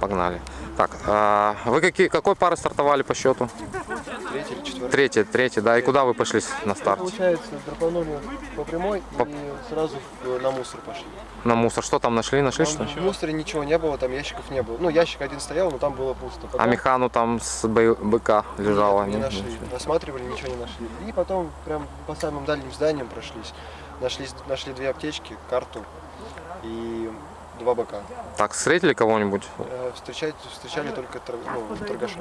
Погнали. Так, а вы какие, какой пары стартовали по счету? Третий или четвертый. Третий, третий, да. И куда вы пошли на старте? Получается, драпанули по прямой По- и сразу в- на мусор пошли. На мусор. Что там нашли? Нашли что? Там в мусоре ничего не было, там ящиков не было. Ну, ящик один стоял, но там было пусто. А Потом механу там с бы- быка лежала? не нет? нашли. Осматривали, ничего не нашли. И потом прям по самым дальним зданиям прошлись. Нашли, нашли две аптечки, карту и два бока. Так, встретили кого-нибудь? Э, Встречать, встречали только тор- ну, торгаша.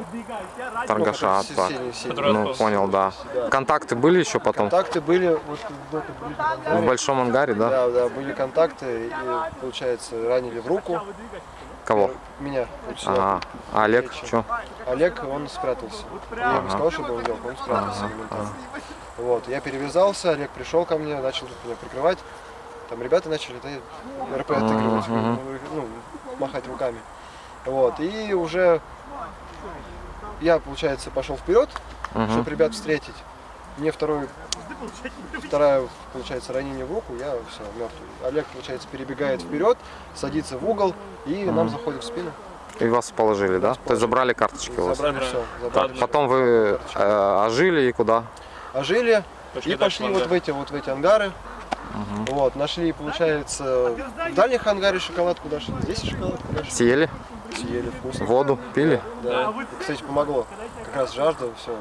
Торгаша, Ну, а, так. Ну, понял, да. Да. Контакты были еще потом? Контакты были вот в ближнем В большом ангаре, да? Да, да, были контакты, и, получается, ранили в руку. Кого? Меня. вот. Ага. А Олег, что? Олег, он спрятался. Я ему сказал, чтобы он делал, он спрятался Ага, моментально. Вот, я перевязался, Олег пришел ко мне, начал меня прикрывать. Там ребята начали да, РП отыгрывать, Мгм. ну, махать руками. Вот, и уже я, получается, пошел вперед, Мгм. чтобы ребят встретить. Мне второй, вторая, получается, ранение в руку, я все, мертвый. Олег, получается, перебегает вперед, садится в угол и нам заходит в спину. И вас положили, да? То есть забрали карточки у вас? Забрали все. Забрали всё. Потом вы э, ожили и куда? ожили Пошли и пошли вот в эти вот в эти ангары. Вот, нашли, получается, в дальних ангаре шоколадку нашли, здесь шоколадку нашли. Съели? Съели вкусно. Воду пили? Да. И, кстати, помогло. Как раз жажда, все.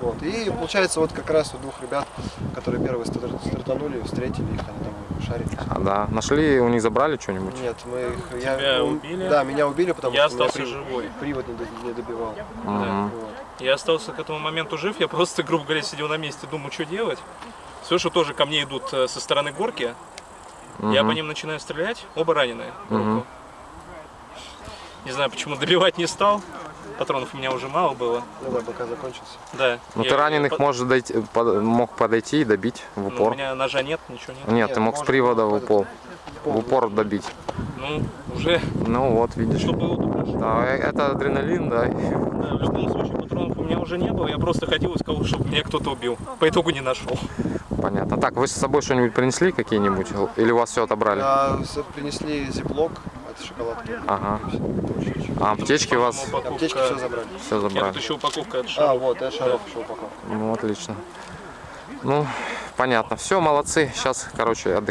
Вот. И получается, вот как раз у двух ребят, которые первые стар- стартанули, встретили их, они там шарили. А, да. Нашли, у них забрали что-нибудь? Нет, мы их. Я, Тебя ну, убили? Да, меня убили, потому Я что меня остался живой. привод не, не добивал. Мгм. Вот. Я остался к этому моменту жив, я просто, грубо говоря, сидел на месте, думаю, что делать. Слышу, тоже ко мне идут э, со стороны горки. Я по ним начинаю стрелять, оба раненые руку. Не знаю, почему добивать не стал. Патронов у меня уже мало было. Ну да, пока закончился. Да. Ну ты раненых по- может дойти, под- мог подойти и добить в Ну, у упор. меня ножа нет, ничего нет. Нет, Нет, ты мог с привода в упор, в упор добить. Ну, уже Ну вот, видишь. что было, то прошло. Да, э, это адреналин, да. Да, в любом случае патронов у меня уже не было, я просто ходил и сказал, чтобы меня кто-то убил. По итогу не нашел. Понятно. Так, вы с собой что-нибудь принесли какие-нибудь? Или у вас все отобрали? А, с- принесли зиплок от шоколадки. Ага. А аптечки у вас упаковка- Аптечки все забрали. все забрали? тут еще упаковка от А, шаров. вот, я шаров еще упаковал. Ну, отлично. Ну, понятно. Все, молодцы. Сейчас, короче, отдыхаем.